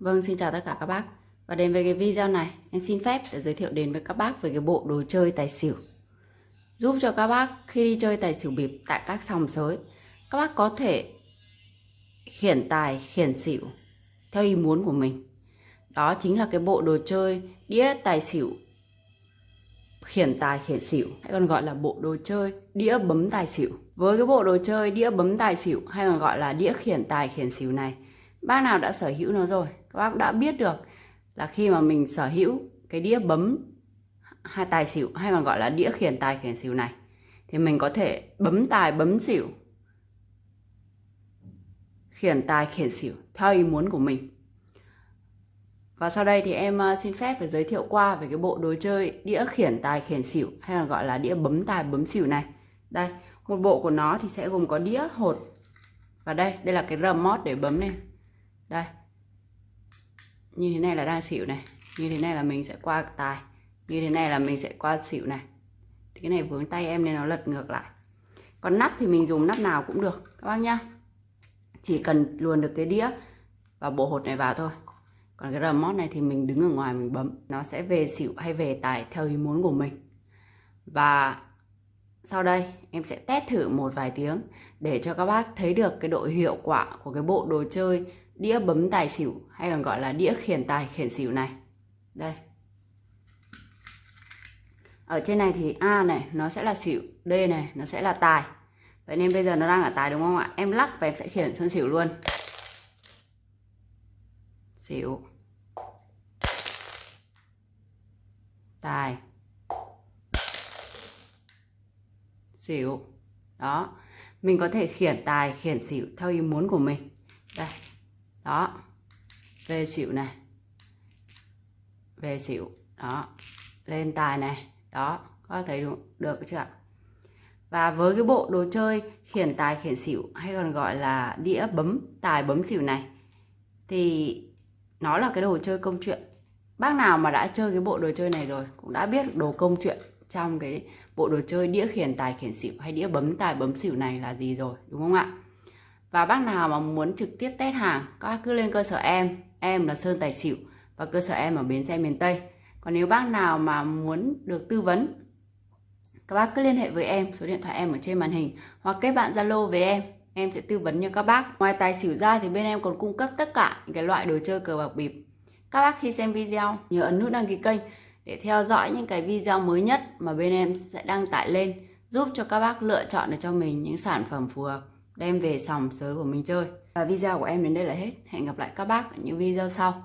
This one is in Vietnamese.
Vâng, xin chào tất cả các bác. Và đến với cái video này, em xin phép để giới thiệu đến với các bác về cái bộ đồ chơi tài xỉu. Giúp cho các bác khi đi chơi tài xỉu bịp tại các sòng sới, các bác có thể khiển tài, khiển xỉu theo ý muốn của mình. Đó chính là cái bộ đồ chơi đĩa tài xỉu khiển tài khiển xỉu hay còn gọi là bộ đồ chơi đĩa bấm tài xỉu. Với cái bộ đồ chơi đĩa bấm tài xỉu hay còn gọi là đĩa khiển tài khiển xỉu này, bác nào đã sở hữu nó rồi, các bác đã biết được là khi mà mình sở hữu cái đĩa bấm hai tài xỉu hay còn gọi là đĩa khiển tài khiển xỉu này thì mình có thể bấm tài bấm xỉu khiển tài khiển xỉu theo ý muốn của mình và sau đây thì em ờ, xin phép để giới thiệu qua về cái bộ đồ chơi đĩa khiển tài khiển xỉu hay là gọi là đĩa bấm tài bấm xỉu này. Đây, một bộ của nó thì sẽ gồm có đĩa hột. Và đây, đây là cái remote để bấm này. Đây. Như thế này là đang xỉu này. Như thế này là mình sẽ qua tài. Như thế này là mình sẽ qua xỉu này. Thì cái này vướng tay em nên nó lật ngược lại. Còn nắp thì mình dùng nắp nào cũng được, các bác nhá. Chỉ cần luồn được cái đĩa và bộ hột này vào thôi còn cái remote này thì mình đứng ở ngoài mình bấm nó sẽ về xỉu hay về tài theo ý muốn của mình và sau đây, em sẽ test thử một vài tiếng để cho các bác thấy được cái độ hiệu quả của cái bộ đồ chơi đĩa bấm tài xỉu, hay còn gọi là đĩa khiển tài khiển xỉu này. Đây. Ở trên này thì A này, nó sẽ là xỉu, D này, nó sẽ là tài. Vậy nên bây giờ nó đang ở tài đúng không ạ? Em lắc và em sẽ khiển sân xỉu luôn. Xỉu. Tài. Xỉu. Đó. Mình có thể khiển tài, khiển xỉu theo ý muốn của mình. Đây đó. Về xỉu này. Về xỉu. Đó. Lên tài này. Đó. Có thấy được, được chưa ạ? Và với cái bộ đồ chơi khiển tài khiển xỉu hay còn gọi là đĩa bấm tài bấm xỉu này thì nó là cái đồ chơi công chuyện. Bác nào mà đã chơi cái bộ đồ chơi này rồi cũng đã biết đồ công chuyện trong cái bộ đồ chơi đĩa khiển tài khiển xỉu hay đĩa bấm tài bấm xỉu này là gì rồi đúng không ạ? Và bác nào mà muốn trực tiếp test hàng, các bác cứ lên cơ sở em. Em là sơn tài xỉu và cơ sở em ở bến xe miền tây. Còn nếu bác nào mà muốn được tư vấn, các bác cứ liên hệ với em, số điện thoại em ở trên màn hình hoặc kết bạn zalo với em. Em sẽ tư vấn cho các bác. Ngoài tài xỉu ra thì bên em còn cung cấp tất cả những cái loại đồ chơi cờ bạc bịp. Các bác khi xem video, nhớ ấn nút đăng ký kênh để theo dõi những cái video mới nhất mà bên em sẽ đăng tải lên, giúp cho các bác lựa chọn được cho mình những sản phẩm phù hợp đem về sòng sới của mình chơi. Và video của em đến đây là hết. Hẹn gặp lại các bác ở những video sau.